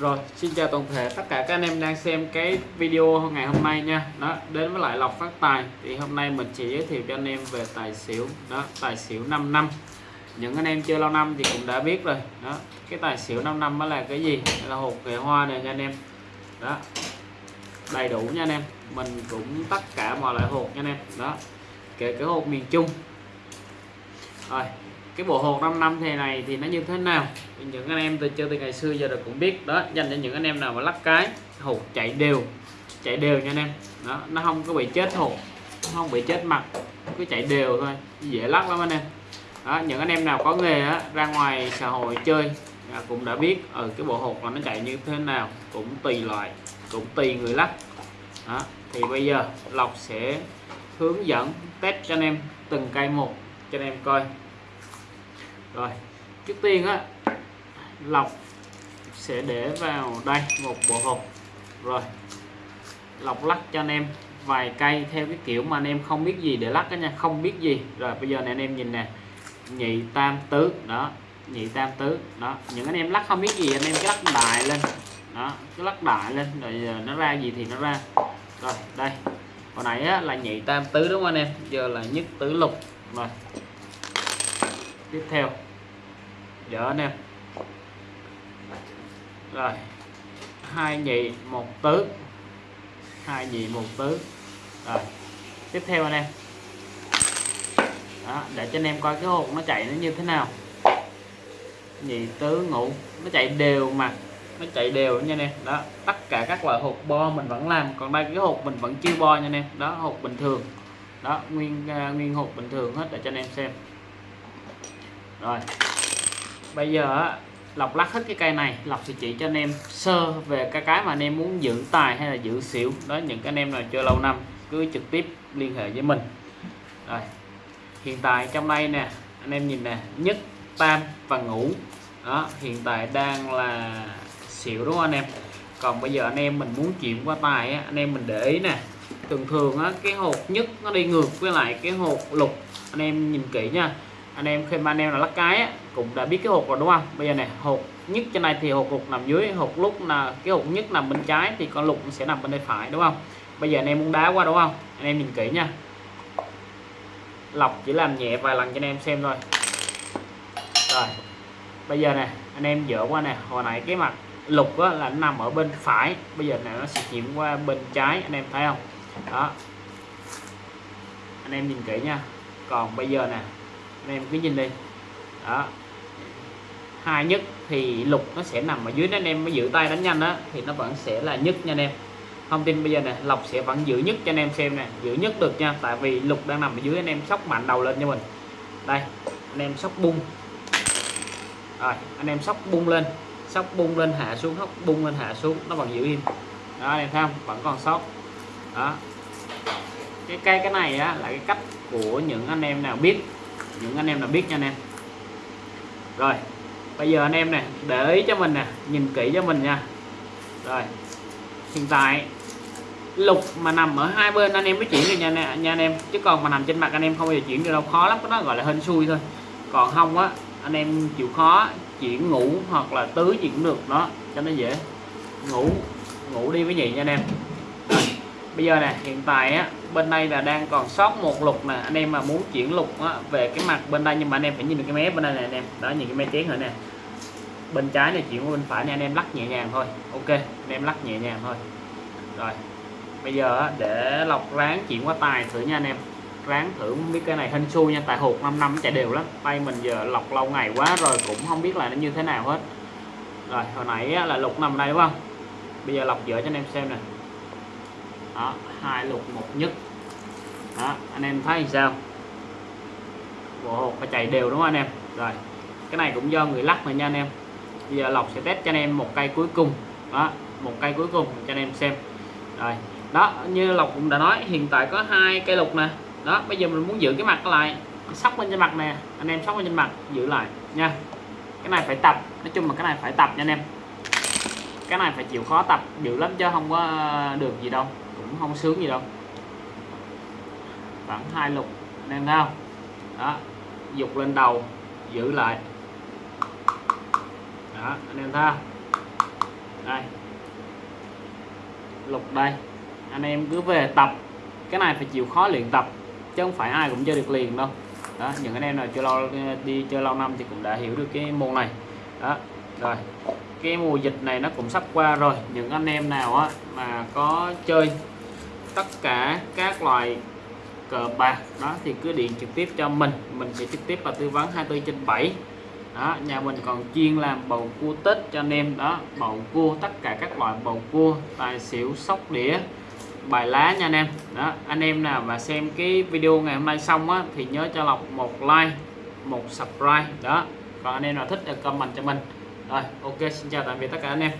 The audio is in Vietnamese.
Rồi, xin chào toàn thể tất cả các anh em đang xem cái video ngày hôm nay nha. Đó, đến với lại lọc phát tài thì hôm nay mình chỉ giới thiệu cho anh em về tài xỉu. Đó, tài xỉu 5 năm. Những anh em chơi lâu năm thì cũng đã biết rồi. Đó, cái tài xỉu 5 năm đó là cái gì? Là hộp nghệ hoa này nha anh em. Đó. Đầy đủ nha anh em. Mình cũng tất cả mọi loại hộp nha anh em. Đó. Kể cả hộp miền Trung. Rồi, cái bộ hộp 5 năm thế này thì nó như thế nào? Những anh em từ chơi từ ngày xưa giờ rồi cũng biết. Đó dành cho những anh em nào mà lắc cái hột chạy đều chạy đều nha anh em. Đó nó không có bị chết hột không bị chết mặt cứ chạy đều thôi dễ lắc lắm anh em. Đó những anh em nào có nghề á, ra ngoài xã hội chơi à, cũng đã biết ở ừ, cái bộ hột là nó chạy như thế nào cũng tùy loại cũng tùy người lắc. Đó thì bây giờ lộc sẽ hướng dẫn test cho anh em từng cây một cho anh em coi rồi trước tiên á lọc sẽ để vào đây một bộ hộp. Rồi lọc lắc cho anh em vài cây theo cái kiểu mà anh em không biết gì để lắc đó nha không biết gì. Rồi bây giờ này anh em nhìn nè nhị tam tứ đó nhị tam tứ đó. Những anh em lắc không biết gì anh em cứ lắc đại lên đó cứ lắc đại lên rồi giờ nó ra gì thì nó ra. Rồi đây hồi nãy á, là nhị tam tứ đúng không anh em? Giờ là nhất tứ lục. Rồi tiếp theo đỡ anh em. Rồi. Hai nhị một tứ. Hai nhị một tứ. Rồi. Tiếp theo anh em. Đó, để cho anh em coi cái hộp nó chạy nó như thế nào. Nhị tứ ngũ. Nó chạy đều mà. Nó chạy đều nha anh em. Đó tất cả các loại hộp bo mình vẫn làm. Còn đây cái hộp mình vẫn chưa bo nha anh em. Đó hộp bình thường. Đó nguyên uh, nguyên hộp bình thường hết để cho anh em xem. Rồi bây giờ lọc lắc hết cái cây này lọc sẽ chỉ cho anh em sơ về cái cái mà anh em muốn giữ tài hay là giữ xỉu. Đó những cái anh em nào chơi lâu năm cứ trực tiếp liên hệ với mình. Rồi hiện tại trong đây nè anh em nhìn nè nhất tam và ngũ. Đó hiện tại đang là xỉu đúng không anh em? Còn bây giờ anh em mình muốn chuyển qua tài á, anh em mình để ý nè. Thường thường á, cái hộp nhất nó đi ngược với lại cái hộp lục. Anh em nhìn kỹ nha anh em khi mà anh em là lắc cái á, cũng đã biết cái hộp rồi đúng không? Bây giờ này hộp nhất trên này thì hộp lục nằm dưới hộp lúc là cái hộp nhất nằm bên trái thì con lục sẽ nằm bên đây phải đúng không? Bây giờ anh em muốn đá qua đúng không? Anh em nhìn kỹ nha. Lọc chỉ làm nhẹ vài lần cho anh em xem thôi. Rồi bây giờ nè anh em dỡ qua nè hồi nãy cái mặt lục á, là nằm ở bên phải bây giờ này nó sẽ chuyển qua bên trái anh em thấy không? Đó. Anh em nhìn kỹ nha. Còn bây giờ nè anh em cứ nhìn đi. Đó. Hai nhất thì lục nó sẽ nằm ở dưới đó anh em, mới giữ tay đánh nhanh đó thì nó vẫn sẽ là nhất nha anh em. Thông tin bây giờ này lộc sẽ vẫn giữ nhất cho anh em xem nè, giữ nhất được nha, tại vì lục đang nằm ở dưới anh em sóc mạnh đầu lên cho mình. Đây, anh em sóc bung. Rồi, anh em sóc bung lên, sóc bung lên hạ xuống, sóc bung lên hạ xuống, nó vẫn giữ im. Đó, anh em thấy không? Vẫn còn sót đó. Cái cây cái này á, là cái cách của những anh em nào biết những anh em nào biết nha anh em. Rồi bây giờ anh em này để ý cho mình nè nhìn kỹ cho mình nha. Rồi hiện tại lục mà nằm ở hai bên anh em mới chuyển được nha, nha anh em. Chứ còn mà nằm trên mặt anh em không bao giờ chuyển được đâu khó lắm nó gọi là hên xui thôi. Còn không á anh em chịu khó chuyển ngủ hoặc là tứ gì cũng được đó cho nó dễ. Ngủ ngủ đi với nhị nha anh em. Rồi bây giờ nè hiện tại á bên đây là đang còn sót một lục nè anh em mà muốn chuyển lục á, về cái mặt bên đây nhưng mà anh em phải nhìn được cái mé bên đây này anh em. Đó nhìn cái mé chén rồi nè. Bên trái này chuyển qua bên phải này anh em lắc nhẹ nhàng thôi. Ok anh em lắc nhẹ nhàng thôi. Rồi bây giờ á, để lọc ráng chuyển qua tài thử nha anh em. Ráng thử không biết cái này hên xui nha tại hột 5 năm chạy đều lắm. Tay mình giờ lọc lâu ngày quá rồi cũng không biết là nó như thế nào hết. Rồi hồi nãy á, là lục nằm đây đúng không? Bây giờ lọc dở cho anh em xem nè đó, hai lục một nhất. Đó, anh em thấy sao? Bộ hột phải chạy đều đúng không anh em? Rồi, cái này cũng do người lắc mà nha anh em. Bây giờ lọc sẽ test cho anh em một cây cuối cùng. Đó, một cây cuối cùng cho anh em xem. Rồi, đó, như lộc cũng đã nói, hiện tại có hai cây lục nè. Đó, bây giờ mình muốn giữ cái mặt lại, sóc lên trên mặt nè. Anh em sóc lên trên mặt, giữ lại nha. Cái này phải tập, nói chung là cái này phải tập nha anh em. Cái này phải chịu khó tập dữ lắm chứ không có ờ, được gì đâu cũng không sướng gì đâu. Khoảng hai lục nên em đó, dục lên đầu, giữ lại. Đó, anh em ta đây. Lục đây. Anh em cứ về tập. Cái này phải chịu khó luyện tập, chứ không phải ai cũng chơi được liền đâu. Đó, những anh em nào chơi lâu, đi chơi lâu năm thì cũng đã hiểu được cái môn này. Đó rồi, cái mùa dịch này nó cũng sắp qua rồi. Những anh em nào á mà có chơi tất cả các loại cờ bạc đó thì cứ điện trực tiếp cho mình. Mình sẽ trực tiếp và tư vấn 24 trên 7 đó, nhà mình còn chuyên làm bầu cua tết cho anh em. Đó, bầu cua, tất cả các loại bầu cua, tài xỉu, sóc đĩa, bài lá nha anh em. Đó, anh em nào mà xem cái video ngày hôm nay xong á thì nhớ cho lọc một like, một subscribe. Đó, còn anh em nào thích thì comment cho mình rồi ok xin chào tạm biệt tất cả anh em.